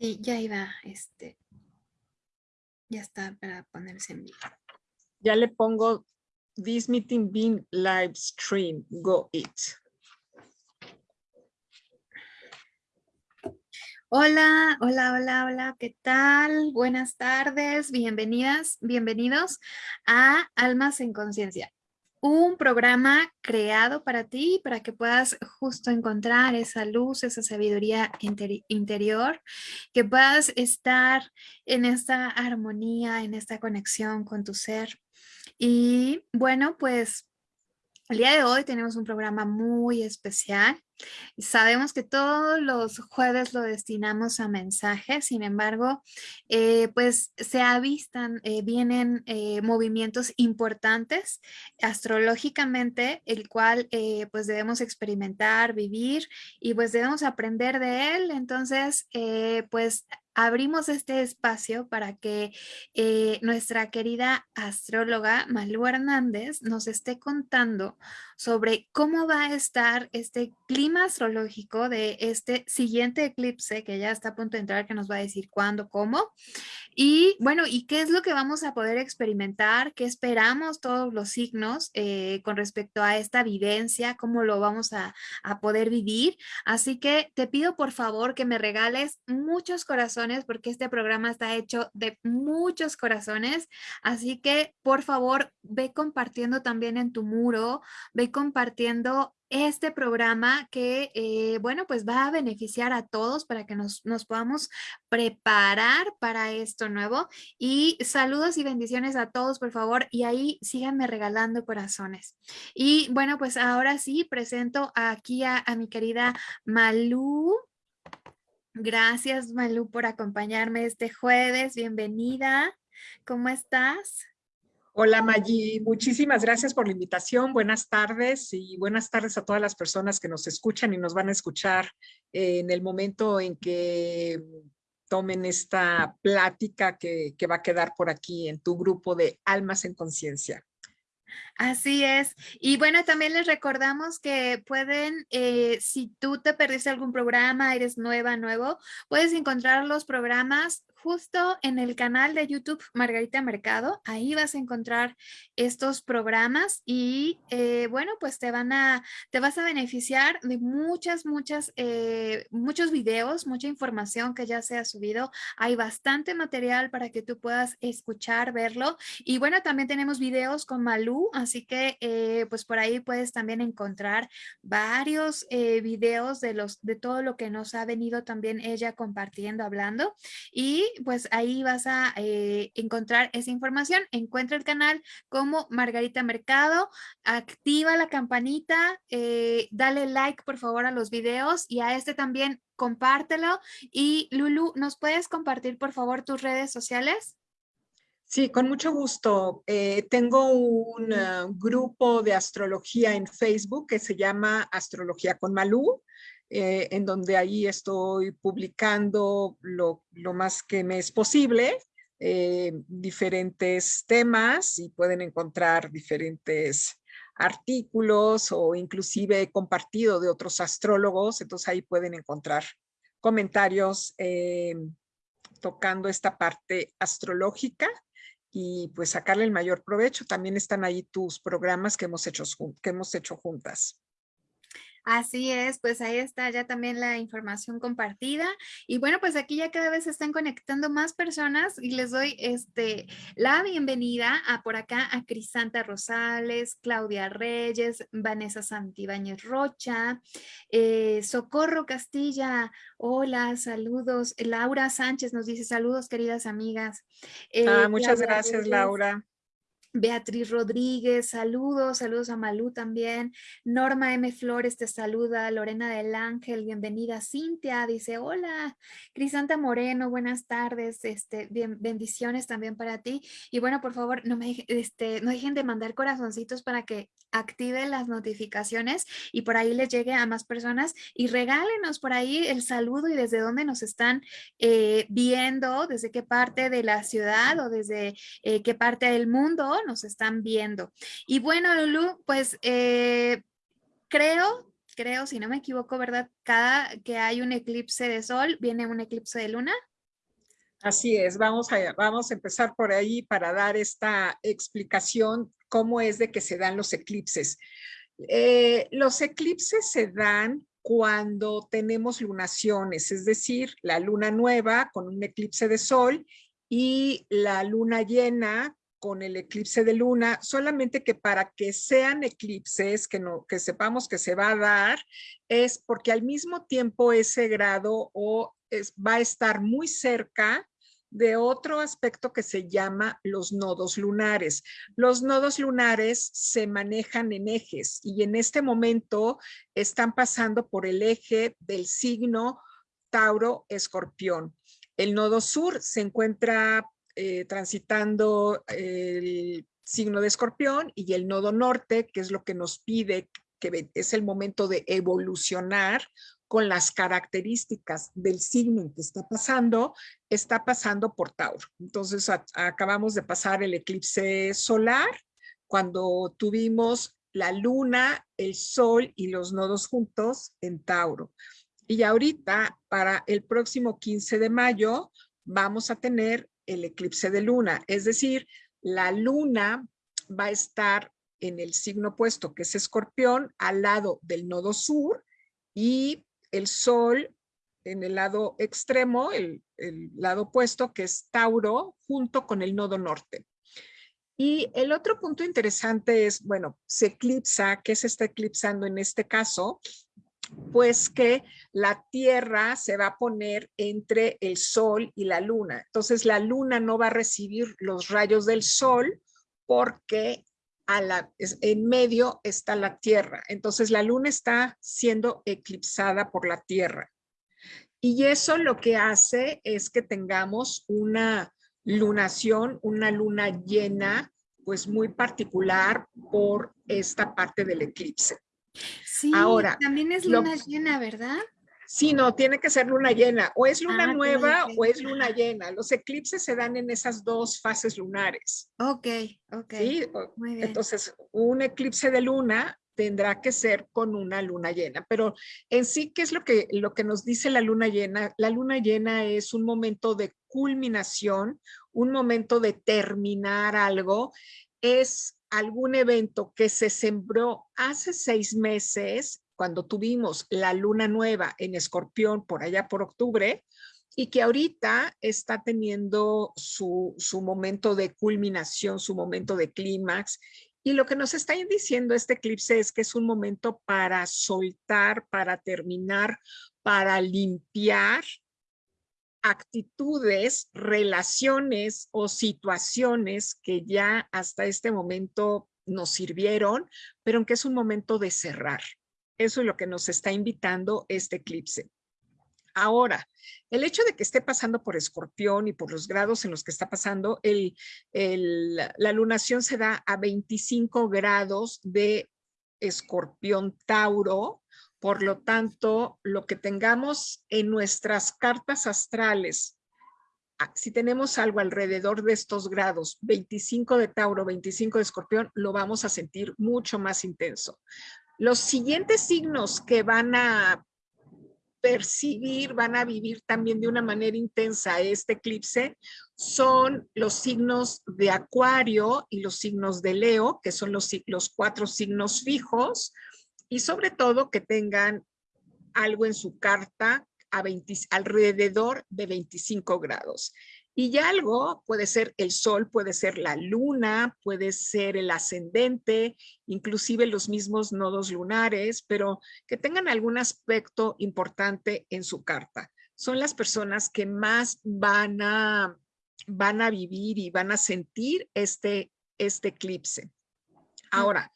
Sí, ya iba, este, ya está para ponerse en vivo. Ya le pongo this meeting being live stream, go it. Hola, hola, hola, hola, ¿qué tal? Buenas tardes, bienvenidas, bienvenidos a Almas en Conciencia un programa creado para ti, para que puedas justo encontrar esa luz, esa sabiduría interior, que puedas estar en esta armonía, en esta conexión con tu ser. Y bueno, pues el día de hoy tenemos un programa muy especial. Sabemos que todos los jueves lo destinamos a mensajes, sin embargo, eh, pues se avistan, eh, vienen eh, movimientos importantes astrológicamente, el cual pues debemos experimentar, vivir y pues debemos aprender de él. Entonces, pues abrimos este espacio para que eh, nuestra querida astróloga Malú Hernández nos esté contando sobre cómo va a estar este clima astrológico de este siguiente eclipse que ya está a punto de entrar, que nos va a decir cuándo, cómo. Y bueno, ¿y qué es lo que vamos a poder experimentar? ¿Qué esperamos todos los signos eh, con respecto a esta vivencia? ¿Cómo lo vamos a, a poder vivir? Así que te pido por favor que me regales muchos corazones porque este programa está hecho de muchos corazones. Así que por favor ve compartiendo también en tu muro, ve compartiendo este programa que, eh, bueno, pues va a beneficiar a todos para que nos, nos, podamos preparar para esto nuevo. Y saludos y bendiciones a todos, por favor, y ahí síganme regalando corazones. Y bueno, pues ahora sí presento aquí a, a mi querida Malú. Gracias, Malú, por acompañarme este jueves. Bienvenida. ¿Cómo estás? Hola, Maggi. Muchísimas gracias por la invitación. Buenas tardes y buenas tardes a todas las personas que nos escuchan y nos van a escuchar en el momento en que tomen esta plática que, que va a quedar por aquí en tu grupo de Almas en Conciencia. Así es. Y bueno, también les recordamos que pueden, eh, si tú te perdiste algún programa, eres nueva, nuevo, puedes encontrar los programas justo en el canal de YouTube Margarita Mercado. Ahí vas a encontrar estos programas y eh, bueno, pues te van a, te vas a beneficiar de muchas, muchas, eh, muchos videos, mucha información que ya se ha subido. Hay bastante material para que tú puedas escuchar, verlo. Y bueno, también tenemos videos con Malú, así que eh, pues por ahí puedes también encontrar varios videos de, los, de todo lo que nos ha venido también ella compartiendo, hablando. Y pues ahí vas a eh, encontrar esa información. Encuentra el canal como Margarita Mercado, activa la campanita, eh, dale like por favor a los videos y a este también compártelo. Y Lulu, ¿nos puedes compartir por favor tus redes sociales? Sí, con mucho gusto. Eh, tengo un grupo de astrología en Facebook que se llama Astrología con Malú. Eh, en donde ahí estoy publicando lo, más que me es posible, eh, diferentes temas y pueden encontrar diferentes artículos o inclusive compartido de otros astrólogos, entonces ahí pueden encontrar comentarios tocando esta parte astrológica y pues sacarle el mayor provecho. También están ahí tus programas que hemos hecho, que hemos hecho juntas. Así es, pues ahí está ya también la información compartida. Y bueno, pues aquí ya cada vez se están conectando más personas y les doy este, la bienvenida a por acá a Crisanta Rosales, Claudia Reyes, Vanessa Santibáñez Rocha, eh, Socorro Castilla, hola, saludos. Laura Sánchez nos dice saludos, queridas amigas. ah, muchas gracias, Laura. Beatriz Rodríguez, saludos, saludos a Malú también. Norma M. Flores te saluda, Lorena del Ángel, bienvenida. Cintia dice, hola. Crisanta Moreno, buenas tardes, este, bien, bendiciones también para ti. Y bueno, por favor, no, me, este, no dejen de mandar corazoncitos para que active las notificaciones y por ahí les llegue a más personas y regálenos por ahí el saludo y desde dónde nos están eh, viendo, desde qué parte de la ciudad o desde eh, qué parte del mundo nos están viendo. Y bueno, Lulu, pues eh, creo creo, si no me equivoco, ¿verdad? Cada que hay un eclipse de sol, viene un eclipse de luna. Así es, vamos a, vamos a empezar por ahí para dar esta explicación cómo es de que se dan los eclipses. Eh, los eclipses se dan cuando tenemos lunaciones, es decir, la luna nueva con un eclipse de sol y la luna llena con el eclipse de luna, solamente que para que sean eclipses, que, no, que sepamos que se va a dar, es porque al mismo tiempo ese grado o va a estar muy cerca de otro aspecto que se llama los nodos lunares. Los nodos lunares se manejan en ejes y en este momento están pasando por el eje del signo Tauro-Escorpión. El nodo sur se encuentra eh, transitando el signo de Escorpión y el nodo norte, que es lo que nos pide que es el momento de evolucionar con las características del signo en que está pasando, está pasando por Tauro. Entonces acabamos de pasar el eclipse solar cuando tuvimos la luna, el sol y los nodos juntos en Tauro. Y ahorita, para el próximo 15 de mayo, vamos a tener el eclipse de luna. Es decir, la luna va a estar en el signo opuesto, que es escorpión, al lado del nodo sur y el sol en el lado extremo, el, lado opuesto, que es Tauro, junto con el nodo norte. Y el otro punto interesante es, bueno, se eclipsa, ¿qué se está eclipsando en este caso? Pues que la Tierra se va a poner entre el Sol y la Luna. Entonces la Luna no va a recibir los rayos del Sol porque en medio está la Tierra. Entonces la Luna está siendo eclipsada por la Tierra. Y eso lo que hace es que tengamos una lunación, una luna llena, pues muy particular por esta parte del eclipse. Sí, Ahora, también es luna llena, ¿verdad? Sí, no, tiene que ser luna llena. O es luna ah, nueva o es luna llena. Los eclipses se dan en esas dos fases lunares. Ok, ok. ¿Sí? Muy bien. Entonces, un eclipse de luna tendrá que ser con una luna llena. Pero en sí, ¿qué es lo que, lo que nos dice la luna llena? La luna llena es un momento de culminación, un momento de terminar algo. Es algún evento que se sembró hace seis meses cuando tuvimos la luna nueva en escorpión por allá por octubre y que ahorita está teniendo su, su momento de culminación, su momento de clímax. Y lo que nos está diciendo este eclipse es que es un momento para soltar, para terminar, para limpiar actitudes, relaciones o situaciones que ya hasta este momento nos sirvieron, pero que es un momento de cerrar. Eso es lo que nos está invitando este eclipse. Ahora, el hecho de que esté pasando por escorpión y por los grados en los que está pasando, el, la lunación se da a 25 grados de escorpión Tauro, por lo tanto, lo que tengamos en nuestras cartas astrales, ah, si tenemos algo alrededor de estos grados, 25 de Tauro, 25 de Escorpión, lo vamos a sentir mucho más intenso. Los siguientes signos que van a percibir, van a vivir también de una manera intensa este eclipse son los signos de Acuario y los signos de Leo, que son los, los cuatro signos fijos, y sobre todo que tengan algo en su carta a alrededor de 25 grados. Y ya algo puede ser el sol, puede ser la luna, puede ser el ascendente, inclusive los mismos nodos lunares, pero que tengan algún aspecto importante en su carta. Son las personas que más van a, van a vivir y van a sentir este, este eclipse. Ahora,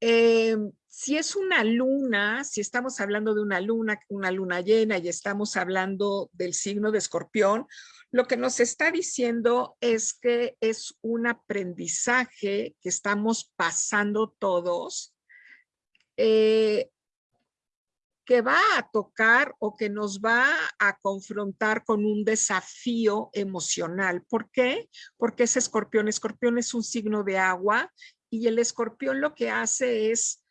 eh, si es una luna, si estamos hablando de una luna, una luna llena y estamos hablando del signo de escorpión, lo que nos está diciendo es que es un aprendizaje que estamos pasando todos, eh, que va a tocar o que nos va a confrontar con un desafío emocional. ¿Por qué? Porque es escorpión. Escorpión es un signo de agua y el escorpión lo que hace es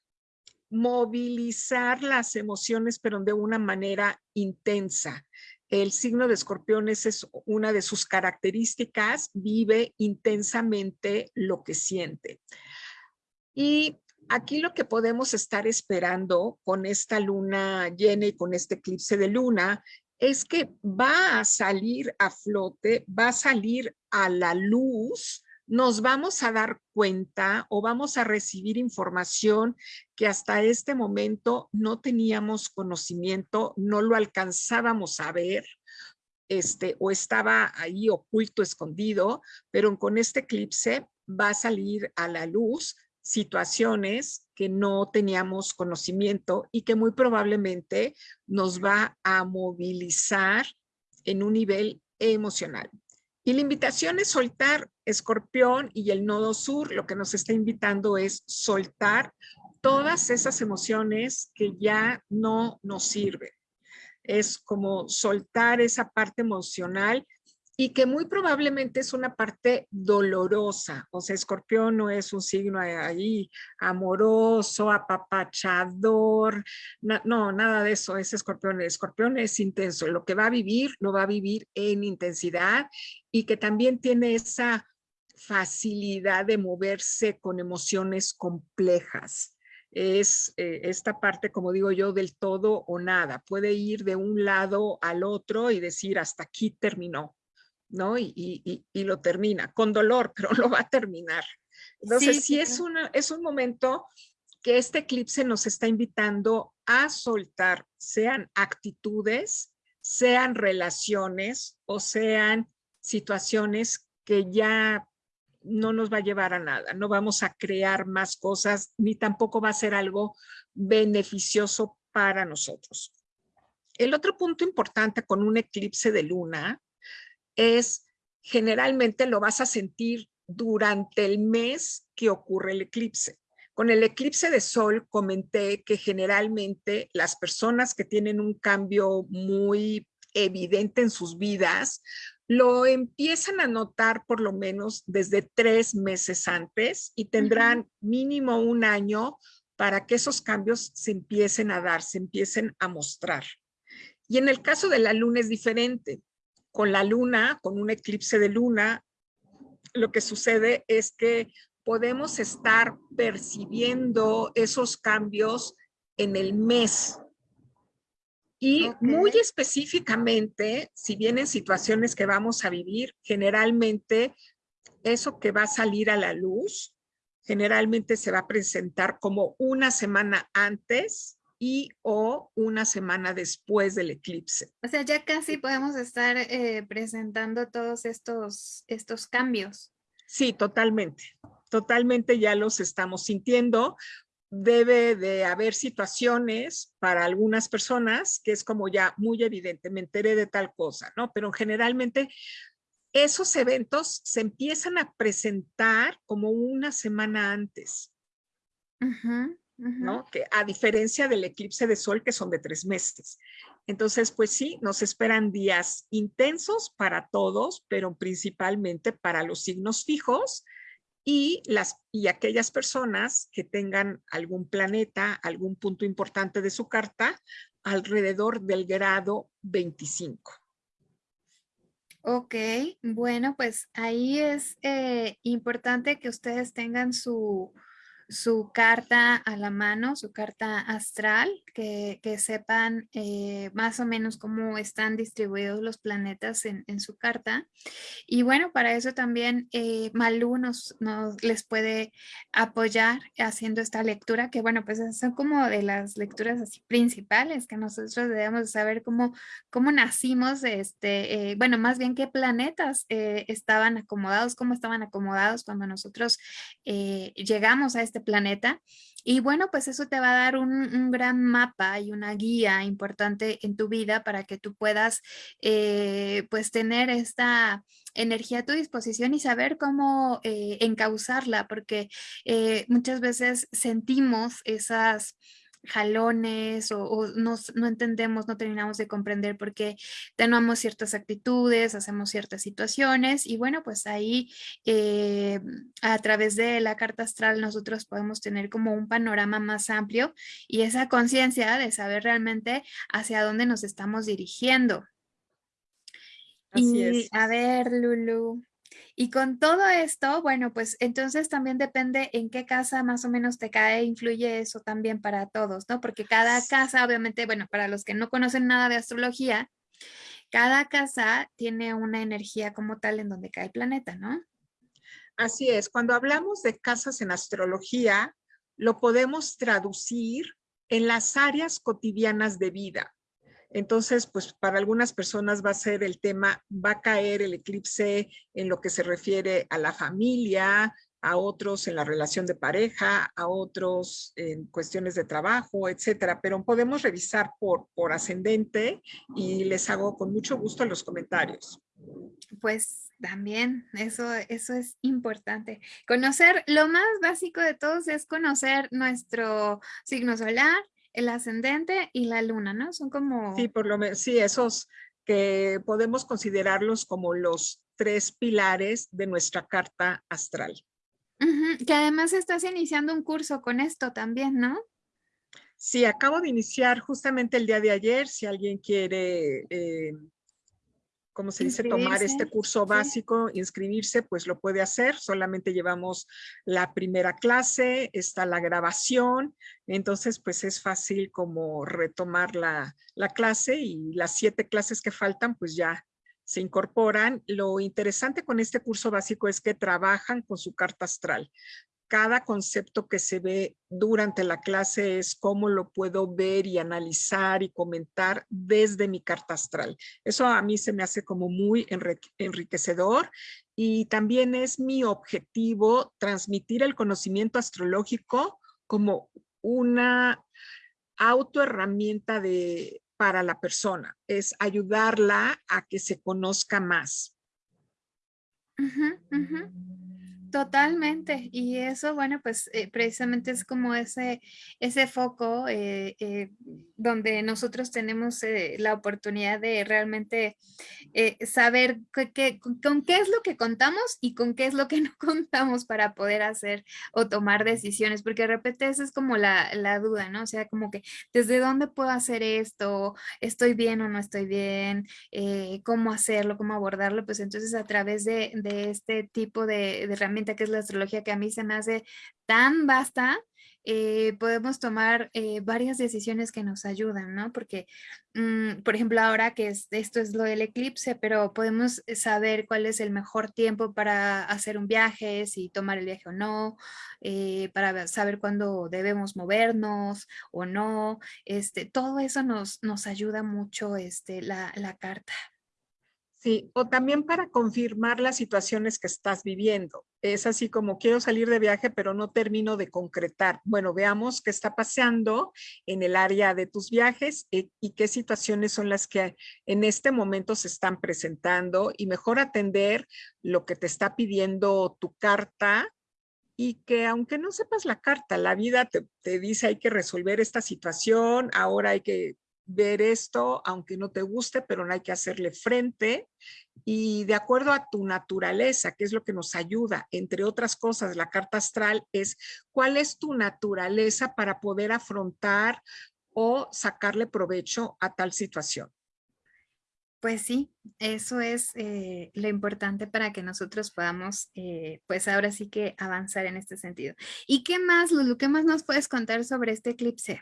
movilizar las emociones, pero de una manera intensa. El signo de escorpión es una de sus características, vive intensamente lo que siente. Y aquí lo que podemos estar esperando con esta luna llena y con este eclipse de luna es que va a salir a flote, va a salir a la luz, nos vamos a dar cuenta o vamos a recibir información que hasta este momento no teníamos conocimiento, no lo alcanzábamos a ver, este, o estaba ahí oculto, escondido, pero con este eclipse va a salir a la luz situaciones que no teníamos conocimiento y que muy probablemente nos va a movilizar en un nivel emocional. Y la invitación es soltar escorpión y el nodo sur, lo que nos está invitando es soltar todas esas emociones que ya no nos sirven. Es como soltar esa parte emocional y que muy probablemente es una parte dolorosa. O sea, escorpión no es un signo ahí amoroso, apapachador, no, nada de eso es escorpión. El escorpión es intenso, lo que va a vivir, lo va a vivir en intensidad y que también tiene esa facilidad de moverse con emociones complejas. Es eh, esta parte, como digo yo, del todo o nada. Puede ir de un lado al otro y decir hasta aquí terminó ¿no? Y, lo termina, con dolor, pero lo va a terminar. Entonces, sí, es, una, es un momento que este eclipse nos está invitando a soltar, sean actitudes, sean relaciones o sean situaciones que ya no nos va a llevar a nada, no vamos a crear más cosas, ni tampoco va a ser algo beneficioso para nosotros. El otro punto importante con un eclipse de luna es generalmente lo vas a sentir durante el mes que ocurre el eclipse. Con el eclipse de sol comenté que generalmente las personas que tienen un cambio muy evidente en sus vidas lo empiezan a notar por lo menos desde tres meses antes y tendrán mínimo un año para que esos cambios se empiecen a dar, se empiecen a mostrar. Y en el caso de la luna es diferente con la luna, con un eclipse de luna, lo que sucede es que podemos estar percibiendo esos cambios en el mes. Y muy específicamente, si vienen situaciones que vamos a vivir, generalmente eso que va a salir a la luz, generalmente se va a presentar como una semana antes y o una semana después del eclipse. O sea, ya casi podemos estar eh, presentando todos estos, estos cambios. Sí, totalmente. Totalmente ya los estamos sintiendo. Debe de haber situaciones para algunas personas que es como ya muy evidente, me enteré de tal cosa, ¿no? Pero generalmente esos eventos se empiezan a presentar como una semana antes. Ajá. ¿No? Que a diferencia del eclipse de sol que son de tres meses. Entonces, pues sí, nos esperan días intensos para todos, pero principalmente para los signos fijos y, las, y aquellas personas que tengan algún planeta, algún punto importante de su carta alrededor del grado 25. Ok, bueno, pues ahí es eh, importante que ustedes tengan su, su carta a la mano, su carta astral, que, sepan eh, más o menos cómo están distribuidos los planetas en, su carta. Y bueno, para eso también eh, Malú nos, les puede apoyar haciendo esta lectura, que bueno, pues son como de las lecturas así principales que nosotros debemos saber cómo, cómo nacimos, este, eh, bueno, más bien qué planetas estaban acomodados, cómo estaban acomodados cuando nosotros llegamos a este este planeta. Y bueno, pues eso te va a dar un, gran mapa y una guía importante en tu vida para que tú puedas eh, pues tener esta energía a tu disposición y saber cómo eh, encauzarla, porque eh, muchas veces sentimos esas jalones o, no entendemos, no terminamos de comprender por qué tenemos ciertas actitudes, hacemos ciertas situaciones y bueno, pues ahí eh, a través de la carta astral nosotros podemos tener como un panorama más amplio y esa conciencia de saber realmente hacia dónde nos estamos dirigiendo. Así y a ver, Lulu, y con todo esto, bueno, pues entonces también depende en qué casa más o menos te cae, influye eso también para todos, ¿no? Porque cada casa, obviamente, bueno, para los que no conocen nada de astrología, cada casa tiene una energía como tal en donde cae el planeta, ¿no? Así es, cuando hablamos de casas en astrología, lo podemos traducir en las áreas cotidianas de vida. Entonces, pues para algunas personas va a ser el tema, va a caer el eclipse en lo que se refiere a la familia, a otros en la relación de pareja, a otros en cuestiones de trabajo, etcétera. Pero podemos revisar por, por ascendente y les hago con mucho gusto los comentarios. Pues también, eso, eso es importante. Conocer, lo más básico de todos es conocer nuestro signo solar, el ascendente y la luna, ¿no? Son como... Sí, por lo menos, sí, esos que podemos considerarlos como los tres pilares de nuestra carta astral. Que además estás iniciando un curso con esto también, ¿no? Sí, acabo de iniciar justamente el día de ayer, si alguien quiere eh, ¿cómo se dice? Tomar este curso básico, inscribirse, pues lo puede hacer. Solamente llevamos la primera clase, está la grabación, entonces pues es fácil como retomar la, la clase y las siete clases que faltan pues ya se incorporan. Lo interesante con este curso básico es que trabajan con su carta astral cada concepto que se ve durante la clase es cómo lo puedo ver y analizar y comentar desde mi carta astral. Eso a mí se me hace como muy enriquecedor y también es mi objetivo transmitir el conocimiento astrológico como una autoherramienta de, para la persona. Es ayudarla a que se conozca más. Totalmente. Y eso, bueno, pues eh, precisamente es como ese, ese foco eh, eh, donde nosotros tenemos la oportunidad de realmente saber con, qué es lo que contamos y con qué es lo que no contamos para poder hacer o tomar decisiones, porque de repente esa es como la, la duda, ¿no? O sea, como que desde dónde puedo hacer esto, estoy bien o no estoy bien, cómo hacerlo, cómo abordarlo, pues entonces a través de, de este tipo de, de herramientas que es la astrología, que a mí se me hace tan vasta, eh, podemos tomar eh, varias decisiones que nos ayudan, ¿no? Porque, mm, por ejemplo, ahora que esto es lo del eclipse, pero podemos saber cuál es el mejor tiempo para hacer un viaje, si tomar el viaje o no, eh, para saber cuándo debemos movernos o no. Este, todo eso nos, nos ayuda mucho este, la, la carta. Sí, o también para confirmar las situaciones que estás viviendo. Es así como quiero salir de viaje, pero no termino de concretar. Bueno, veamos qué está pasando en el área de tus viajes y, y qué situaciones son las que en este momento se están presentando y mejor atender lo que te está pidiendo tu carta y que aunque no sepas la carta, la vida te, te, dice hay que resolver esta situación, ahora hay que ver esto, aunque no te guste, pero no hay que hacerle frente. Y de acuerdo a tu naturaleza, que es lo que nos ayuda, entre otras cosas, la carta astral es cuál es tu naturaleza para poder afrontar o sacarle provecho a tal situación. Pues sí, eso es eh, lo importante para que nosotros podamos, eh, pues ahora sí que avanzar en este sentido. ¿Y qué más, Lulu? ¿Qué más nos puedes contar sobre este eclipse?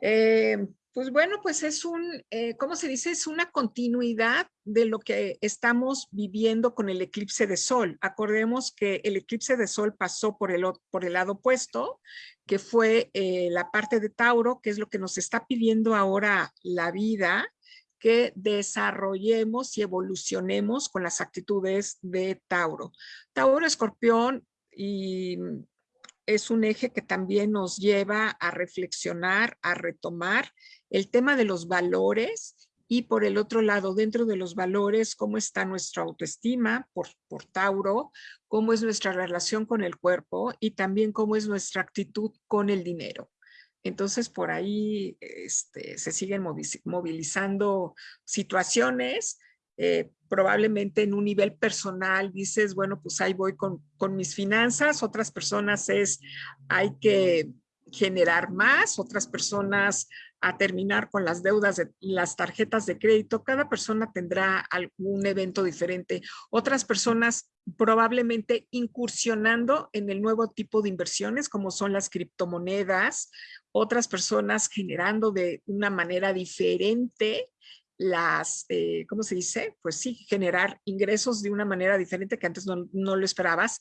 Eh, pues bueno, pues es un, eh, ¿cómo se dice? Es una continuidad de lo que estamos viviendo con el eclipse de sol. Acordemos que el eclipse de sol pasó por el, por el lado opuesto, que fue eh, la parte de Tauro, que es lo que nos está pidiendo ahora la vida, que desarrollemos y evolucionemos con las actitudes de Tauro. Tauro, escorpión y es un eje que también nos lleva a reflexionar, a retomar el tema de los valores y por el otro lado, dentro de los valores, cómo está nuestra autoestima por, por Tauro, cómo es nuestra relación con el cuerpo y también cómo es nuestra actitud con el dinero. Entonces, por ahí este, se siguen movilizando situaciones, eh, probablemente en un nivel personal dices, bueno, pues ahí voy con, con mis finanzas, otras personas es, hay que generar más, otras personas a terminar con las deudas de las tarjetas de crédito. Cada persona tendrá algún evento diferente. Otras personas probablemente incursionando en el nuevo tipo de inversiones como son las criptomonedas. Otras personas generando de una manera diferente las, eh, ¿cómo se dice? Pues sí, generar ingresos de una manera diferente que antes no, no lo esperabas.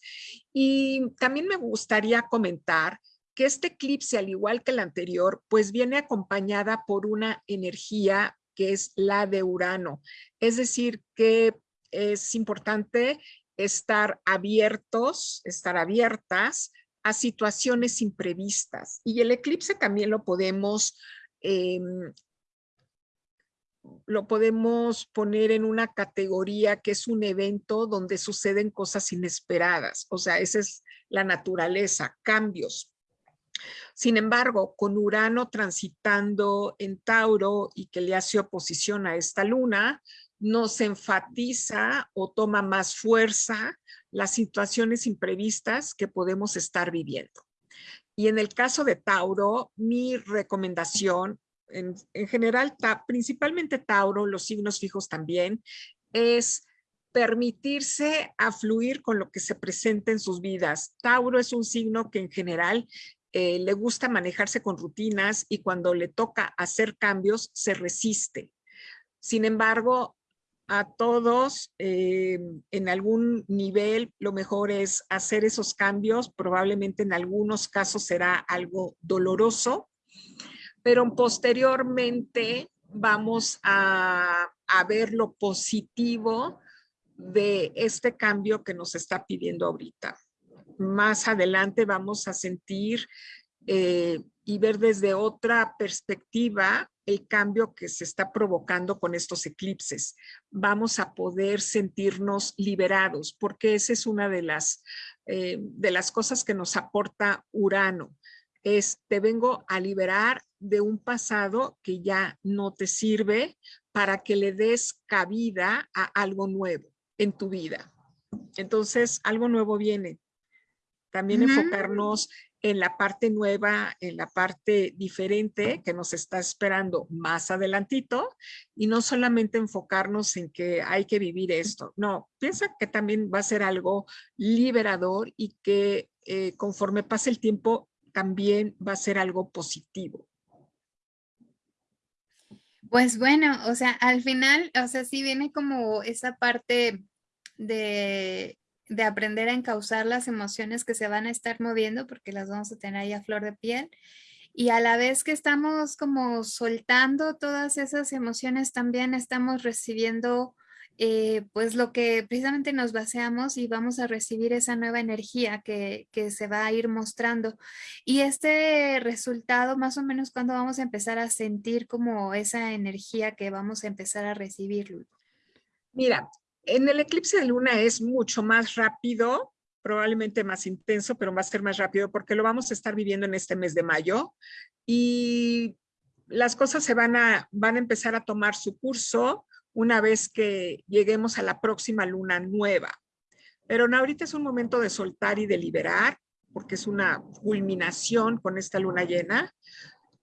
Y también me gustaría comentar que este eclipse, al igual que el anterior, pues viene acompañada por una energía que es la de Urano. Es decir, que es importante estar abiertos, estar abiertas a situaciones imprevistas. Y el eclipse también lo podemos, em, lo podemos poner en una categoría que es un evento donde suceden cosas inesperadas. O sea, esa es la naturaleza, cambios, sin embargo, con Urano transitando en Tauro y que le hace oposición a esta luna, nos enfatiza o toma más fuerza las situaciones imprevistas que podemos estar viviendo. Y en el caso de Tauro, mi recomendación, en, en general, principalmente Tauro, los signos fijos también, es permitirse a fluir con lo que se presenta en sus vidas. Tauro es un signo que en general eh, le gusta manejarse con rutinas y cuando le toca hacer cambios se resiste. Sin embargo, a todos eh, en algún nivel lo mejor es hacer esos cambios, probablemente en algunos casos será algo doloroso, pero posteriormente vamos a, ver lo positivo de este cambio que nos está pidiendo ahorita más adelante vamos a sentir eh, y ver desde otra perspectiva el cambio que se está provocando con estos eclipses. Vamos a poder sentirnos liberados, porque esa es una de las, eh, de las cosas que nos aporta Urano. Es, te vengo a liberar de un pasado que ya no te sirve para que le des cabida a algo nuevo en tu vida. Entonces, algo nuevo viene. También enfocarnos en la parte nueva, en la parte diferente que nos está esperando más adelantito y no solamente enfocarnos en que hay que vivir esto. No, piensa que también va a ser algo liberador y que eh, conforme pase el tiempo también va a ser algo positivo. Pues bueno, o sea, al final, o sea, sí viene como esa parte de de aprender a encauzar las emociones que se van a estar moviendo porque las vamos a tener ahí a flor de piel. Y a la vez que estamos como soltando todas esas emociones, también estamos recibiendo eh, pues lo que precisamente nos baseamos y vamos a recibir esa nueva energía que, se va a ir mostrando. Y este resultado, más o menos, cuando vamos a empezar a sentir como esa energía que vamos a empezar a recibir, Mira, en el eclipse de luna es mucho más rápido, probablemente más intenso, pero va a ser más rápido porque lo vamos a estar viviendo en este mes de mayo y las cosas se van a, van a empezar a tomar su curso una vez que lleguemos a la próxima luna nueva. Pero ahorita es un momento de soltar y de liberar, porque es una culminación con esta luna llena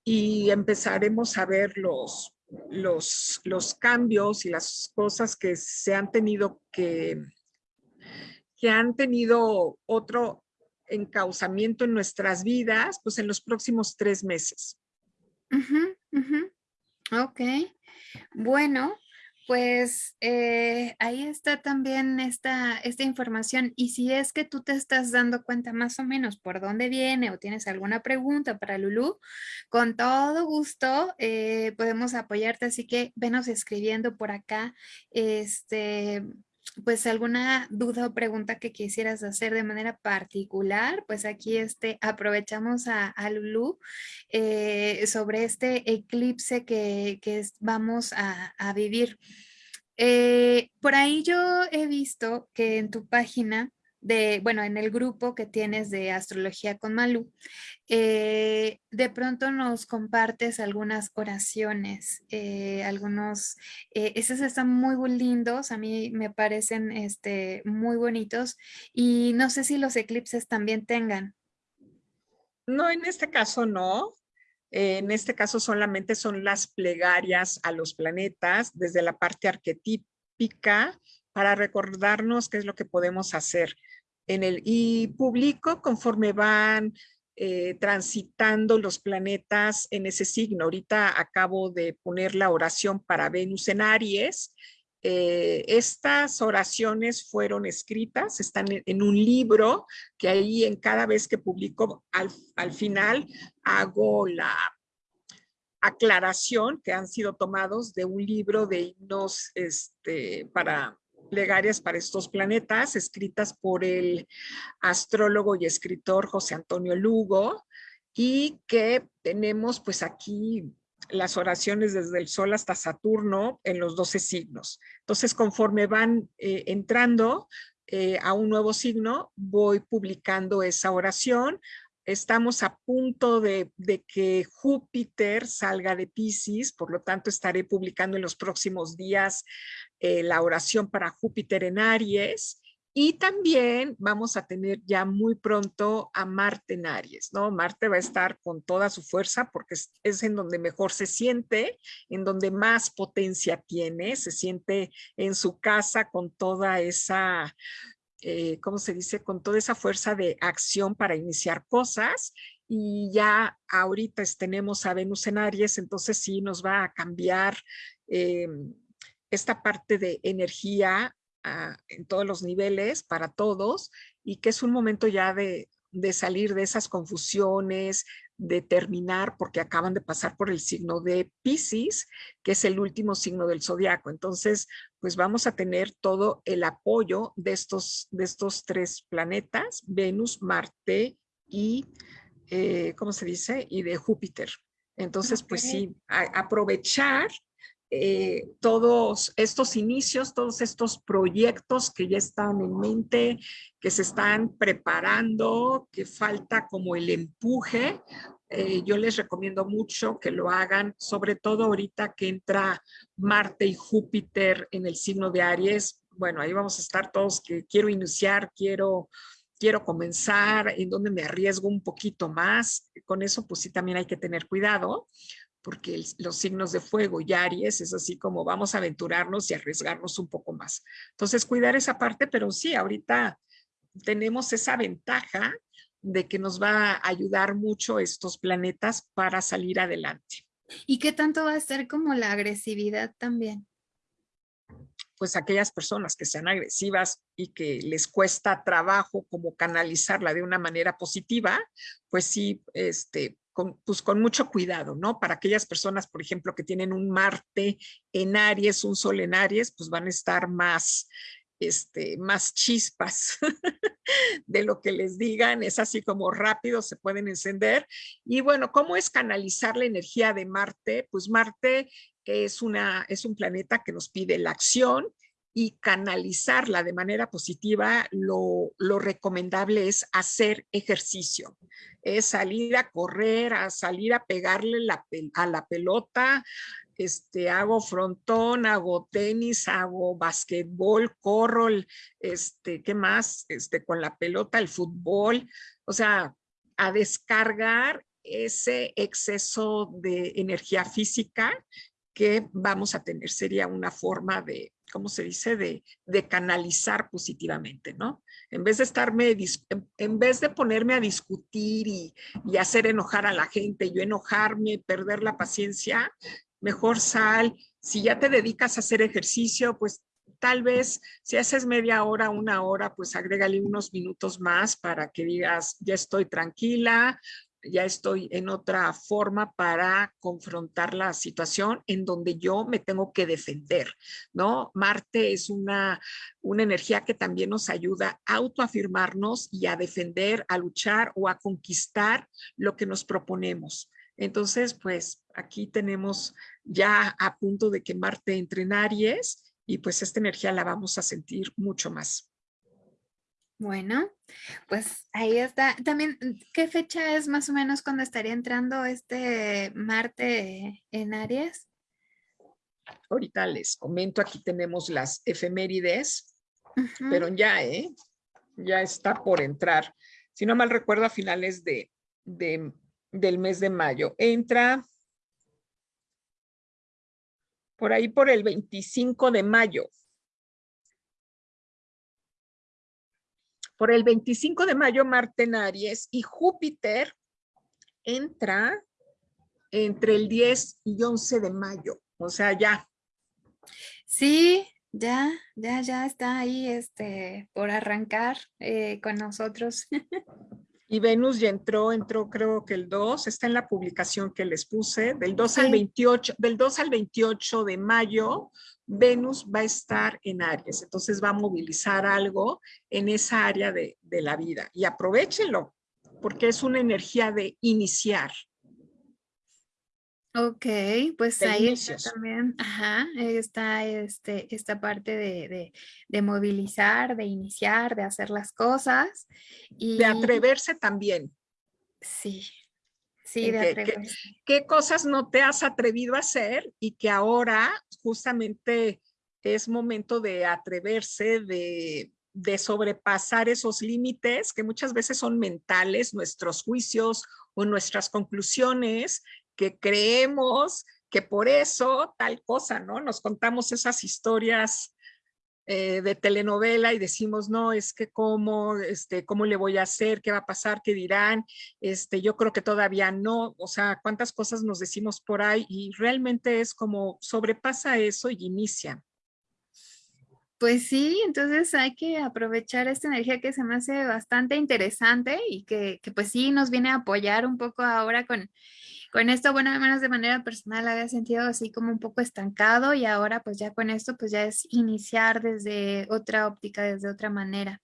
y empezaremos a ver los, los, los cambios y las cosas que se han tenido que, que han tenido otro encauzamiento en nuestras vidas, pues en los próximos tres meses. Ok, bueno, pues eh, ahí está también esta, esta información y si es que tú te estás dando cuenta más o menos por dónde viene o tienes alguna pregunta para Lulu, con todo gusto eh, podemos apoyarte, así que venos escribiendo por acá este, pues alguna duda o pregunta que quisieras hacer de manera particular, pues aquí este, aprovechamos a, a Lulu eh, sobre este eclipse que, vamos a, vivir. Eh, por ahí yo he visto que en tu página de, bueno, en el grupo que tienes de astrología con Malú, eh, de pronto nos compartes algunas oraciones, eh, algunos, eh, esos están muy lindos, a mí me parecen este, muy bonitos y no sé si los eclipses también tengan. No, en este caso no. En este caso solamente son las plegarias a los planetas desde la parte arquetípica para recordarnos qué es lo que podemos hacer en el, y publico conforme van eh, transitando los planetas en ese signo. Ahorita acabo de poner la oración para Venus en Aries. Eh, estas oraciones fueron escritas, están en, un libro que ahí en cada vez que publico al, al final hago la aclaración que han sido tomados de un libro de himnos este, para plegarias para estos planetas, escritas por el astrólogo y escritor José Antonio Lugo, y que tenemos pues aquí las oraciones desde el Sol hasta Saturno en los 12 signos. Entonces, conforme van eh, entrando eh, a un nuevo signo, voy publicando esa oración. Estamos a punto de, de, que Júpiter salga de Pisces, por lo tanto estaré publicando en los próximos días eh, la oración para Júpiter en Aries y también vamos a tener ya muy pronto a Marte en Aries, ¿no? Marte va a estar con toda su fuerza porque es, en donde mejor se siente, en donde más potencia tiene, se siente en su casa con toda esa, eh, ¿cómo se dice? Con toda esa fuerza de acción para iniciar cosas y ya ahorita tenemos a Venus en Aries, entonces sí nos va a cambiar eh, esta parte de energía ah, en todos los niveles para todos y que es un momento ya de, de salir de esas confusiones, de terminar porque acaban de pasar por el signo de Pisces, que es el último signo del zodiaco. Entonces, pues vamos a tener todo el apoyo de estos, de estos tres planetas, Venus, Marte y, eh, ¿cómo se dice? Y de Júpiter. Entonces, pues sí, aprovechar eh, todos estos inicios, todos estos proyectos que ya están en mente, que se están preparando, que falta como el empuje. Eh, yo les recomiendo mucho que lo hagan, sobre todo ahorita que entra Marte y Júpiter en el signo de Aries. Bueno, ahí vamos a estar todos que quiero iniciar, quiero quiero comenzar, en donde me arriesgo un poquito más. Con eso, pues sí, también hay que tener cuidado, porque los signos de fuego y Aries es así como vamos a aventurarnos y arriesgarnos un poco más. Entonces, cuidar esa parte, pero sí, ahorita tenemos esa ventaja de que nos va a ayudar mucho estos planetas para salir adelante. ¿Y qué tanto va a ser como la agresividad también? Pues aquellas personas que sean agresivas y que les cuesta trabajo como canalizarla de una manera positiva, pues sí, este, pues con mucho cuidado, ¿no? Para aquellas personas, por ejemplo, que tienen un Marte en Aries, un Sol en Aries, pues van a estar más, este, más chispas de lo que les digan, es así como rápido, se pueden encender. Y bueno, ¿cómo es canalizar la energía de Marte? Pues Marte es, una, es un planeta que nos pide la acción, y canalizarla de manera positiva, lo, lo, recomendable es hacer ejercicio, es salir a correr, a salir a pegarle la, a la pelota, este, hago frontón, hago tenis, hago basquetbol, corro, este, ¿qué más? Este, con la pelota, el fútbol, o sea, a descargar ese exceso de energía física que vamos a tener. Sería una forma de, ¿cómo se dice? De, canalizar positivamente, ¿no? En vez de estarme, en, vez de ponerme a discutir y, y, hacer enojar a la gente, yo enojarme, perder la paciencia, mejor sal. Si ya te dedicas a hacer ejercicio, pues tal vez si haces media hora, una hora, pues agrégale unos minutos más para que digas, ya estoy tranquila, ya estoy en otra forma para confrontar la situación en donde yo me tengo que defender, ¿no? Marte es una, una energía que también nos ayuda a autoafirmarnos y a defender, a luchar o a conquistar lo que nos proponemos. Entonces, pues aquí tenemos ya a punto de que Marte entre en Aries y pues esta energía la vamos a sentir mucho más. Bueno, pues ahí está. También, ¿qué fecha es más o menos cuando estaría entrando este Marte en Aries? Ahorita les comento, aquí tenemos las efemérides, pero ya, ¿eh? Ya está por entrar. Si no mal recuerdo, a finales de, del mes de mayo. Entra por ahí por el 25 de mayo. Por el 25 de mayo, Marte en Aries y Júpiter entra entre el 10 y 11 de mayo. O sea, ya. Sí, ya, ya, ya está ahí este, por arrancar eh, con nosotros. Y Venus ya entró, entró creo que el 2, está en la publicación que les puse, del 2 al 28, del 2 al 28 de mayo, Venus va a estar en Aries, entonces va a movilizar algo en esa área de, de la vida y aprovechenlo, porque es una energía de iniciar. Ok, pues ahí está también, ajá, está este, esta parte de, de, movilizar, de iniciar, de hacer las cosas. Y... De atreverse también. Sí, sí, de atreverse. ¿Qué cosas no te has atrevido a hacer y que ahora justamente es momento de atreverse, de, de sobrepasar esos límites que muchas veces son mentales, nuestros juicios o nuestras conclusiones que creemos que por eso tal cosa, ¿no? Nos contamos esas historias eh, de telenovela y decimos, no, es que cómo, este, cómo le voy a hacer, qué va a pasar, qué dirán, este, yo creo que todavía no, o sea, cuántas cosas nos decimos por ahí y realmente es como sobrepasa eso y inicia. Pues sí, entonces hay que aprovechar esta energía que se me hace bastante interesante y que, que pues sí nos viene a apoyar un poco ahora con con esto, bueno, al menos de manera personal había sentido así como un poco estancado y ahora pues ya con esto pues ya es iniciar desde otra óptica, desde otra manera.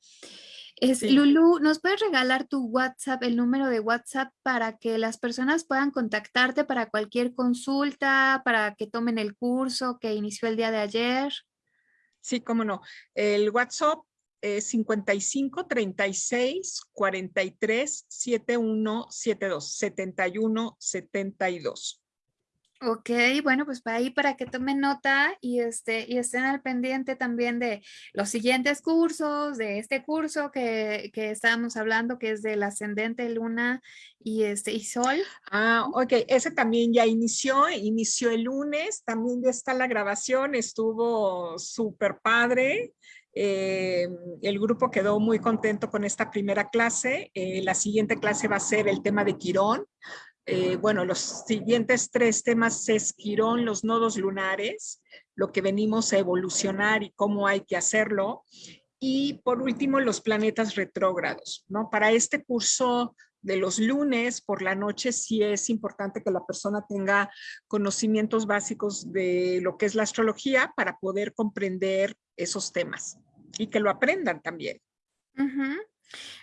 Es, Lulu, ¿nos puedes regalar tu WhatsApp, el número de WhatsApp para que las personas puedan contactarte para cualquier consulta, para que tomen el curso que inició el día de ayer? Sí, cómo no. El WhatsApp 55 36 43 71 72 71 72. Ok, bueno, pues para ahí para que tomen nota y, este, y estén al pendiente también de los siguientes cursos, de este curso que, que estábamos hablando, que es del ascendente luna y, este, y sol. Ah, ok, ese también ya inició, inició el lunes, también ya está la grabación, estuvo súper padre. Eh, el grupo quedó muy contento con esta primera clase. Eh, la siguiente clase va a ser el tema de Quirón. Eh, bueno, los siguientes tres temas es Quirón, los nodos lunares, lo que venimos a evolucionar y cómo hay que hacerlo. Y por último, los planetas retrógrados. ¿no? Para este curso de los lunes por la noche sí es importante que la persona tenga conocimientos básicos de lo que es la astrología para poder comprender esos temas y que lo aprendan también.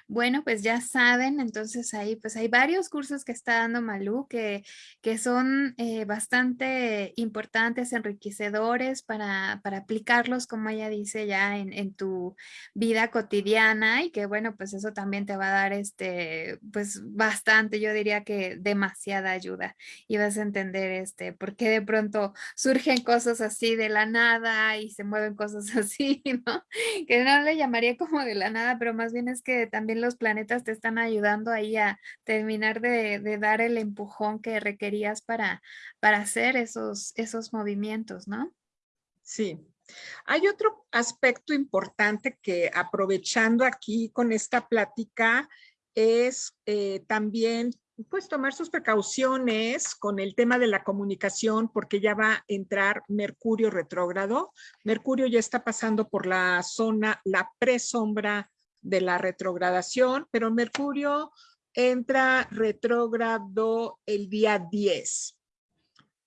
Bueno, pues ya saben, entonces ahí pues hay varios cursos que está dando Malú que, que son eh, bastante importantes, enriquecedores para, para, aplicarlos, como ella dice, ya en, en, tu vida cotidiana y que bueno, pues eso también te va a dar este, pues bastante, yo diría que demasiada ayuda y vas a entender este, por qué de pronto surgen cosas así de la nada y se mueven cosas así, ¿no? Que no le llamaría como de la nada, pero más bien es que también los planetas te están ayudando ahí a terminar de, dar el empujón que requerías para, para hacer esos, esos movimientos, ¿no? Sí. Hay otro aspecto importante que aprovechando aquí con esta plática es eh, también pues tomar sus precauciones con el tema de la comunicación porque ya va a entrar Mercurio retrógrado. Mercurio ya está pasando por la zona, la presombra de la retrogradación, pero Mercurio entra retrógrado el día 10.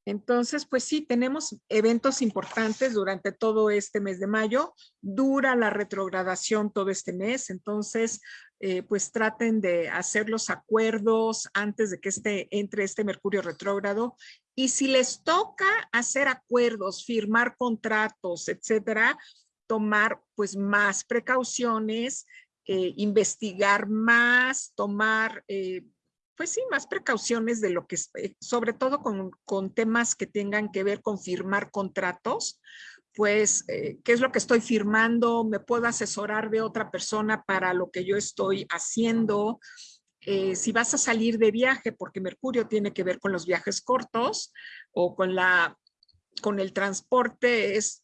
Entonces, pues sí, tenemos eventos importantes durante todo este mes de mayo. Dura la retrogradación todo este mes, entonces, eh, pues traten de hacer los acuerdos antes de que este, entre este Mercurio retrógrado. Y si les toca hacer acuerdos, firmar contratos, etcétera, tomar pues más precauciones eh, investigar más, tomar, eh, pues sí, más precauciones de lo que, eh, sobre todo con, con, temas que tengan que ver con firmar contratos, pues, ¿qué es lo que estoy firmando? ¿Me puedo asesorar de otra persona para lo que yo estoy haciendo? si vas a salir de viaje, porque Mercurio tiene que ver con los viajes cortos o con la con el transporte es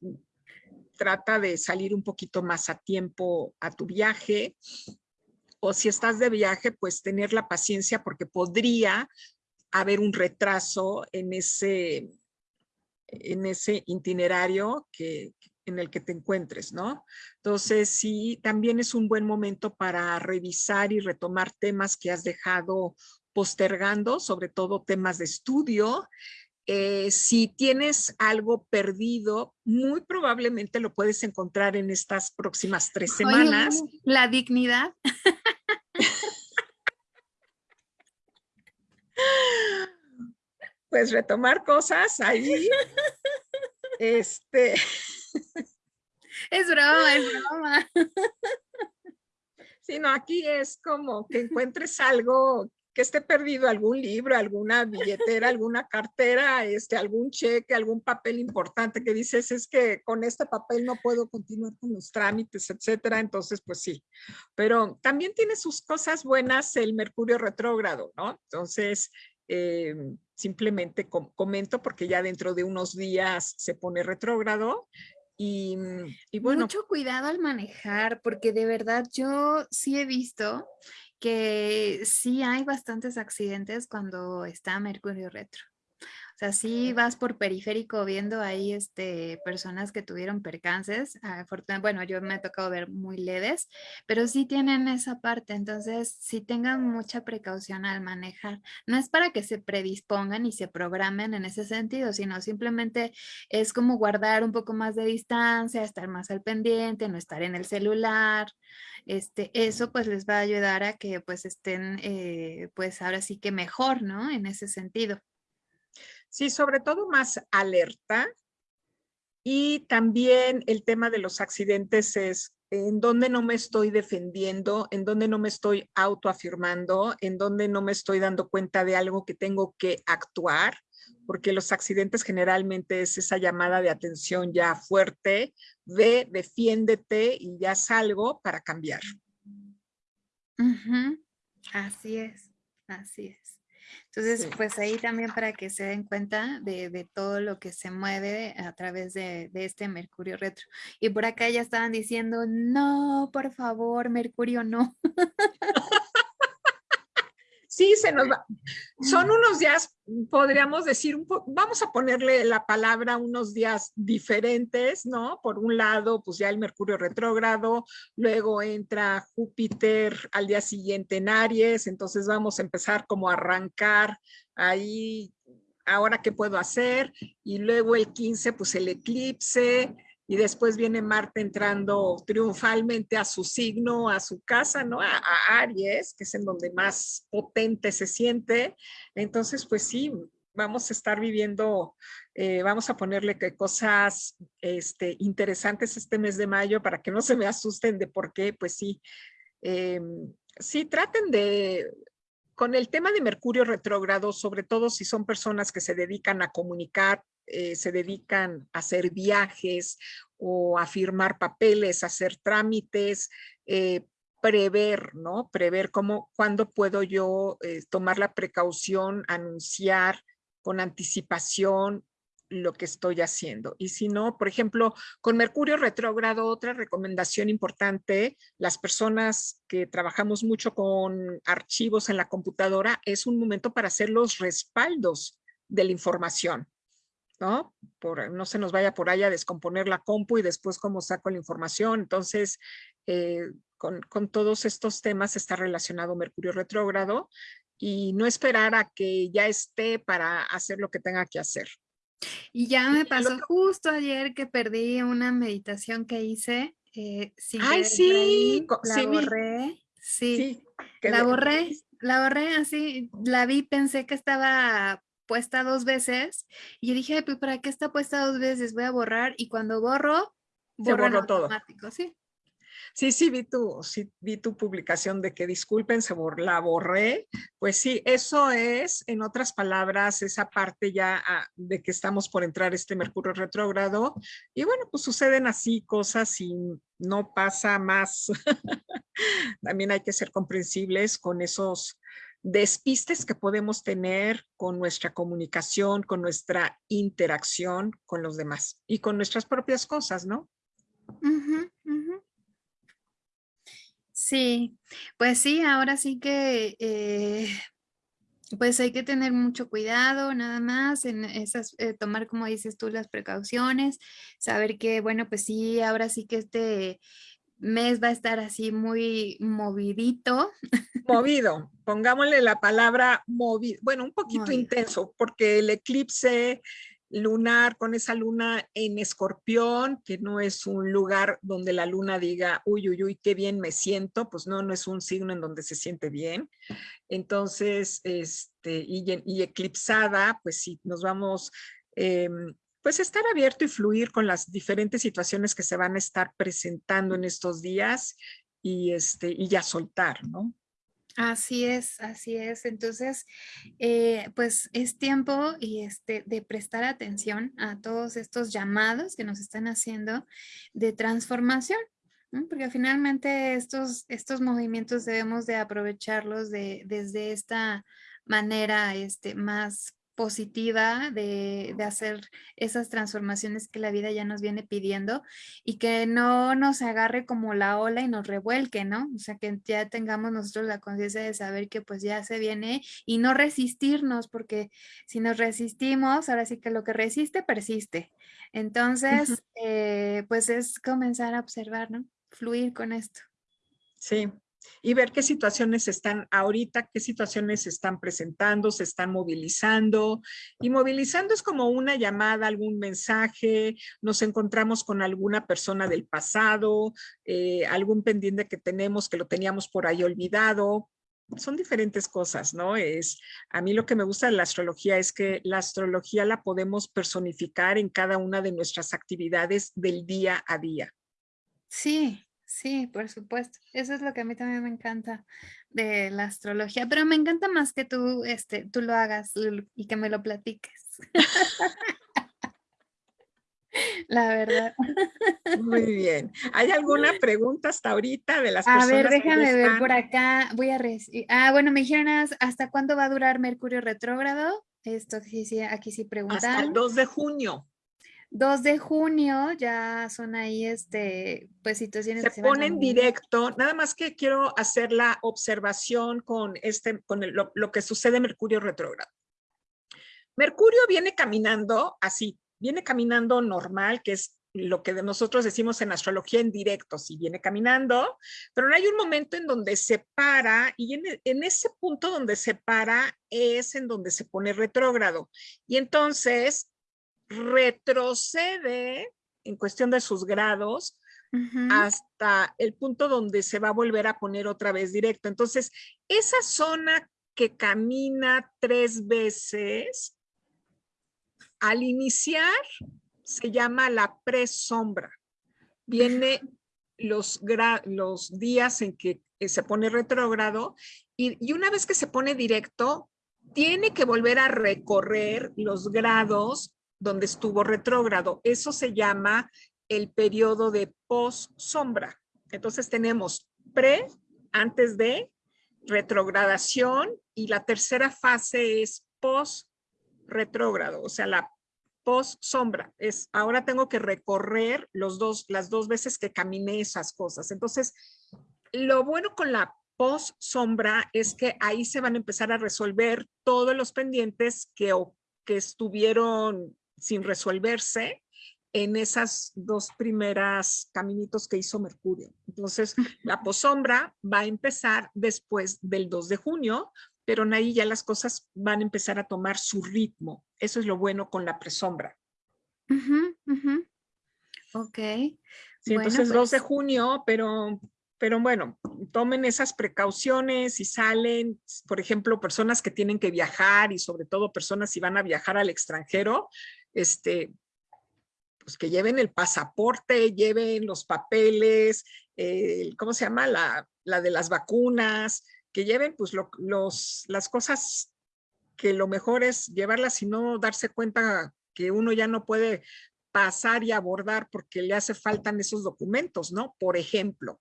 trata de salir un poquito más a tiempo a tu viaje. O si estás de viaje, pues tener la paciencia porque podría haber un retraso en ese, en ese itinerario que, en el que te encuentres, ¿no? Entonces, sí, también es un buen momento para revisar y retomar temas que has dejado postergando, sobre todo temas de estudio, eh, si tienes algo perdido, muy probablemente lo puedes encontrar en estas próximas tres semanas. la dignidad. Pues retomar cosas ahí. Este. Es broma, es broma. Sí, no, aquí es como que encuentres algo que esté perdido algún libro, alguna billetera, alguna cartera, este, algún cheque, algún papel importante que dices, es que con este papel no puedo continuar con los trámites, etcétera. Entonces, pues sí. Pero también tiene sus cosas buenas el Mercurio retrógrado, ¿no? Entonces, eh, simplemente comento porque ya dentro de unos días se pone retrógrado y, y, bueno. Mucho cuidado al manejar, porque de verdad yo sí he visto que sí hay bastantes accidentes cuando está Mercurio retro. O sea, sí vas por periférico viendo ahí este, personas que tuvieron percances. Bueno, yo me ha tocado ver muy leves, pero sí tienen esa parte. Entonces, sí tengan mucha precaución al manejar. No es para que se predispongan y se programen en ese sentido, sino simplemente es como guardar un poco más de distancia, estar más al pendiente, no estar en el celular. Este, eso pues les va a ayudar a que pues estén eh, pues ahora sí que mejor, ¿no? En ese sentido. Sí, sobre todo más alerta. Y también el tema de los accidentes es en donde no me estoy defendiendo, en donde no me estoy autoafirmando, en donde no me estoy dando cuenta de algo que tengo que actuar, porque los accidentes generalmente es esa llamada de atención ya fuerte, ve, defiéndete y ya salgo para cambiar. Así es, así es. Entonces, pues ahí también para que se den cuenta de, todo lo que se mueve a través de, de, este Mercurio retro. Y por acá ya estaban diciendo, no, por favor, Mercurio no. sí se nos va. Son unos días, podríamos decir, un vamos a ponerle la palabra unos días diferentes, ¿no? Por un lado, pues ya el Mercurio retrógrado, luego entra Júpiter al día siguiente en Aries, entonces vamos a empezar como a arrancar ahí, ahora qué puedo hacer, y luego el 15, pues el eclipse, y después viene Marte entrando triunfalmente a su signo, a su casa, ¿no? A, Aries, que es en donde más potente se siente. Entonces, pues sí, vamos a estar viviendo, eh, vamos a ponerle cosas este, interesantes este mes de mayo para que no se me asusten de por qué, pues sí, em, sí traten de, con el tema de Mercurio retrógrado, sobre todo si son personas que se dedican a comunicar, eh, se dedican a hacer viajes o a firmar papeles, a hacer trámites, eh, prever, ¿no? Prever cómo, cuándo puedo yo eh, tomar la precaución, anunciar con anticipación lo que estoy haciendo. Y si no, por ejemplo, con Mercurio retrógrado, otra recomendación importante, las personas que trabajamos mucho con archivos en la computadora, es un momento para hacer los respaldos de la información. ¿No? Por, no se nos vaya por ahí a descomponer la compu y después cómo saco la información. Entonces, eh, con, con, todos estos temas está relacionado Mercurio retrógrado y no esperar a que ya esté para hacer lo que tenga que hacer. Y ya me pasó justo ayer que perdí una meditación que hice. Eh, Ay, sí, la borré. Sí, la borré, la borré así, la vi, pensé que estaba puesta dos veces y yo dije, pues ¿para qué está puesta dos veces? Voy a borrar y cuando borro, borro todo. ¿sí? Sí, sí, vi tu, sí, vi tu publicación de que disculpen, se la borré. Pues sí, eso es, en otras palabras, esa parte ya ah, de que estamos por entrar este Mercurio retrógrado. Y bueno, pues suceden así cosas y no pasa más. También hay que ser comprensibles con esos despistes que podemos tener con nuestra comunicación, con nuestra interacción con los demás y con nuestras propias cosas, ¿no? Sí, pues sí, ahora sí que eh, pues hay que tener mucho cuidado nada más en esas, eh, tomar como dices tú las precauciones, saber que bueno pues sí, ahora sí que este mes va a estar así muy movidito. Movido, pongámosle la palabra movido, bueno un poquito intenso porque el eclipse lunar con esa luna en escorpión, que no es un lugar donde la luna diga, uy, uy, uy, qué bien me siento, pues no, no es un signo en donde se siente bien. Entonces, este, y, eclipsada, pues sí, nos vamos, em, pues estar abierto y fluir con las diferentes situaciones que se van a estar presentando en estos días y, este, y ya soltar, ¿no? Así es, así es. Entonces, eh, pues es tiempo y este, de prestar atención a todos estos llamados que nos están haciendo de transformación, porque finalmente estos, estos movimientos debemos de aprovecharlos de, desde esta manera este, más positiva de, de, hacer esas transformaciones que la vida ya nos viene pidiendo y que no nos agarre como la ola y nos revuelque, ¿no? O sea, que ya tengamos nosotros la conciencia de saber que pues ya se viene y no resistirnos, porque si nos resistimos, ahora sí que lo que resiste, persiste. Entonces, eh, pues es comenzar a observar, ¿no? Fluir con esto. Sí, y ver qué situaciones están ahorita, qué situaciones se están presentando, se están movilizando. Y movilizando es como una llamada, algún mensaje, nos encontramos con alguna persona del pasado, eh, algún pendiente que tenemos que lo teníamos por ahí olvidado, son diferentes cosas, ¿no? Es, a mí lo que me gusta de la astrología es que la astrología la podemos personificar en cada una de nuestras actividades del día a día. Sí, Sí, por supuesto. Eso es lo que a mí también me encanta de la astrología, pero me encanta más que tú, este, tú lo hagas y que me lo platiques. la verdad. Muy bien. ¿Hay alguna pregunta hasta ahorita de las personas? A ver, déjame ver por acá. Voy a Ah, bueno, me dijeron hasta cuándo va a durar Mercurio retrógrado. Esto sí, sí, aquí sí preguntan. Hasta el 2 de junio. 2 de junio ya son ahí este, pues situaciones se, que se pone en directo, nada más que quiero hacer la observación con, este, con lo, lo, que sucede Mercurio retrógrado. Mercurio viene caminando así, viene caminando normal, que es lo que nosotros decimos en astrología en directo, si viene caminando, pero hay un momento en donde se para y en, en, ese punto donde se para es en donde se pone retrógrado. Y entonces retrocede en cuestión de sus grados hasta el punto donde se va a volver a poner otra vez directo. Entonces, esa zona que camina tres veces, al iniciar se llama la presombra. Viene los, los días en que se pone retrógrado y, y una vez que se pone directo, tiene que volver a recorrer los grados donde estuvo retrógrado. Eso se llama el periodo de post-sombra. Entonces tenemos pre, antes de, retrogradación y la tercera fase es post-retrógrado, o sea, la post-sombra. Es, ahora tengo que recorrer los dos, las dos veces que caminé esas cosas. Entonces, lo bueno con la post-sombra es que ahí se van a empezar a resolver todos los pendientes que, que estuvieron sin resolverse en esas dos primeras caminitos que hizo Mercurio. Entonces, la posombra va a empezar después del 2 de junio, pero ahí ya las cosas van a empezar a tomar su ritmo. Eso es lo bueno con la presombra. Ok. Sí, entonces 2 de pues junio, pero, pero bueno, tomen esas precauciones y salen, por ejemplo, personas que tienen que viajar y sobre todo personas si van a viajar al extranjero, este, pues que lleven el pasaporte, lleven los papeles, ¿cómo se llama? La, la, de las vacunas, que lleven pues los, las cosas que lo mejor es llevarlas y no darse cuenta que uno ya no puede pasar y abordar porque le hace faltan esos documentos, ¿no? Por ejemplo.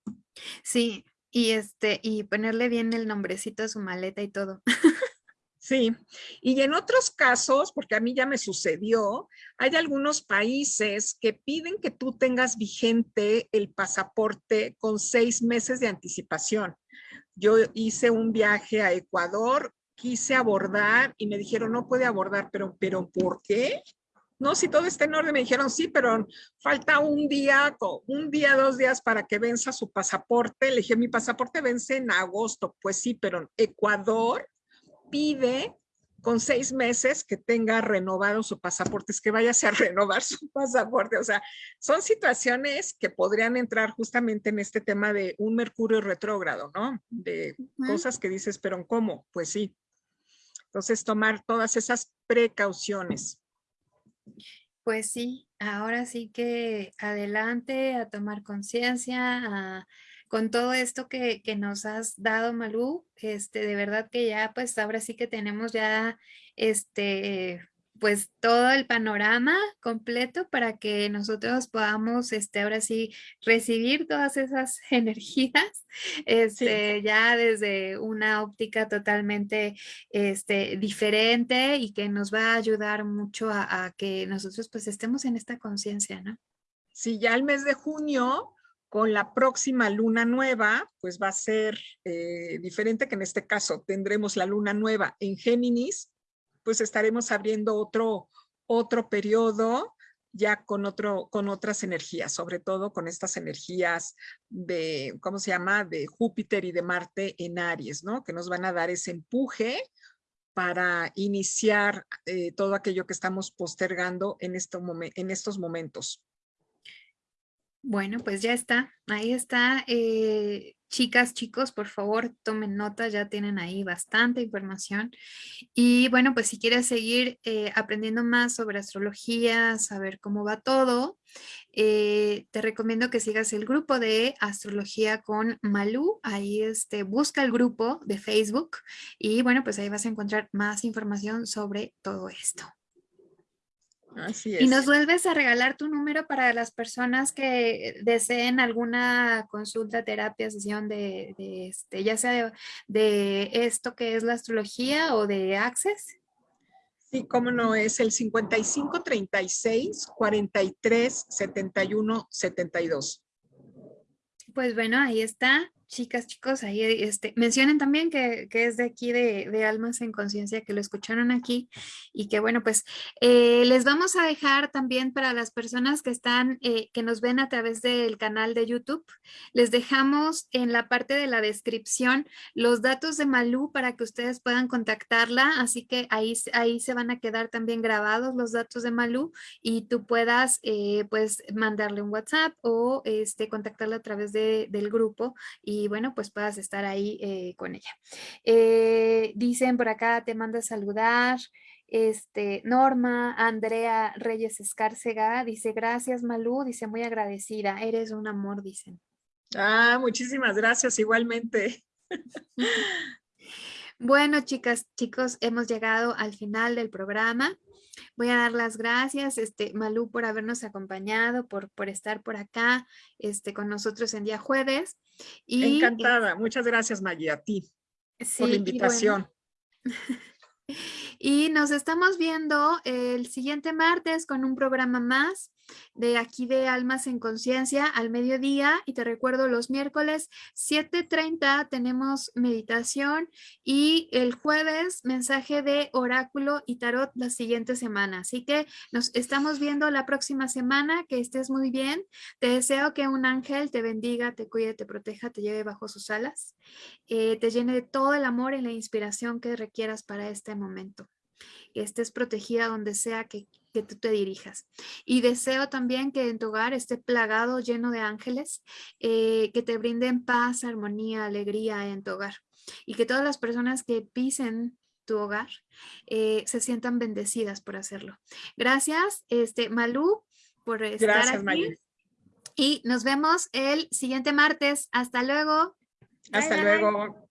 Sí, y este, y ponerle bien el nombrecito a su maleta y todo. Sí, y en otros casos, porque a mí ya me sucedió, hay algunos países que piden que tú tengas vigente el pasaporte con seis meses de anticipación. Yo hice un viaje a Ecuador, quise abordar y me dijeron, no puede abordar, pero, pero ¿por qué? no, si todo está en orden, me dijeron, sí, pero falta un día, un día, dos días para que venza su pasaporte. Le dije, mi pasaporte vence en agosto. Pues sí, pero Ecuador pide con seis meses que tenga renovado su pasaporte, es que vayase a renovar su pasaporte. O sea, son situaciones que podrían entrar justamente en este tema de un mercurio retrógrado, ¿no? De cosas que dices, pero ¿cómo? Pues sí. Entonces, tomar todas esas precauciones. Pues sí, ahora sí que adelante a tomar conciencia, con todo esto que, que, nos has dado, Malú, este, de verdad que ya, pues ahora sí que tenemos ya, este, pues todo el panorama completo para que nosotros podamos, este, ahora sí, recibir todas esas energías, este, ya desde una óptica totalmente, este, diferente y que nos va a ayudar mucho a, que nosotros pues estemos en esta conciencia, ¿no? Sí, ya el mes de junio, con la próxima luna nueva, pues va a ser eh, diferente que en este caso tendremos la luna nueva en Géminis, pues estaremos abriendo otro, otro periodo ya con, otro, con otras energías, sobre todo con estas energías de, ¿cómo se llama?, de Júpiter y de Marte en Aries, ¿no? Que nos van a dar ese empuje para iniciar eh, todo aquello que estamos postergando en, en estos momentos. Bueno, pues ya está, ahí está. Eh, chicas, chicos, por favor, tomen nota, ya tienen ahí bastante información. Y bueno, pues si quieres seguir eh, aprendiendo más sobre astrología, saber cómo va todo, eh, te recomiendo que sigas el grupo de Astrología con Malú. Ahí este, busca el grupo de Facebook y bueno, pues ahí vas a encontrar más información sobre todo esto. Y nos vuelves a regalar tu número para las personas que deseen alguna consulta, terapia, sesión de, este, ya sea de, esto que es la astrología o de Access. Sí, cómo no, es el 55 36 43 71 72. Pues bueno, ahí está chicas, chicos, ahí este, mencionen también que, es de aquí de, Almas en Conciencia, que lo escucharon aquí y que bueno, pues eh, les vamos a dejar también para las personas que están, eh, que nos ven a través del canal de YouTube, les dejamos en la parte de la descripción los datos de Malú para que ustedes puedan contactarla, así que ahí, ahí se van a quedar también grabados los datos de Malú y tú puedas eh, pues mandarle un WhatsApp o este, contactarla a través de, del grupo y y bueno, pues puedas estar ahí eh, con ella. Eh, dicen por acá, te manda a saludar. Este, Norma, Andrea Reyes Escárcega, dice, gracias Malú, dice, muy agradecida, eres un amor, dicen. Ah, muchísimas gracias, igualmente. Bueno, chicas, chicos, hemos llegado al final del programa. Voy a dar las gracias, este, Malú, por habernos acompañado, por, por estar por acá este, con nosotros en día jueves. Y, Encantada. Muchas gracias, Maggie, a ti por la invitación. y nos estamos viendo el siguiente martes con un programa más de aquí de Almas en Conciencia al mediodía y te recuerdo los miércoles 7.30 tenemos meditación y el jueves mensaje de oráculo y tarot la siguiente semana. Así que nos estamos viendo la próxima semana, que estés muy bien. Te deseo que un ángel te bendiga, te cuide, te proteja, te lleve bajo sus alas, eh, te llene de todo el amor y la inspiración que requieras para este momento. Que estés protegida donde sea que que tú te dirijas. Y deseo también que en tu hogar esté plagado, lleno de ángeles, eh, que te brinden paz, armonía, alegría en tu hogar. Y que todas las personas que pisen tu hogar eh, se sientan bendecidas por hacerlo. Gracias, este, Malú. por estar Gracias, aquí. Y nos vemos el siguiente martes. Hasta luego. Hasta Bye, bye. luego.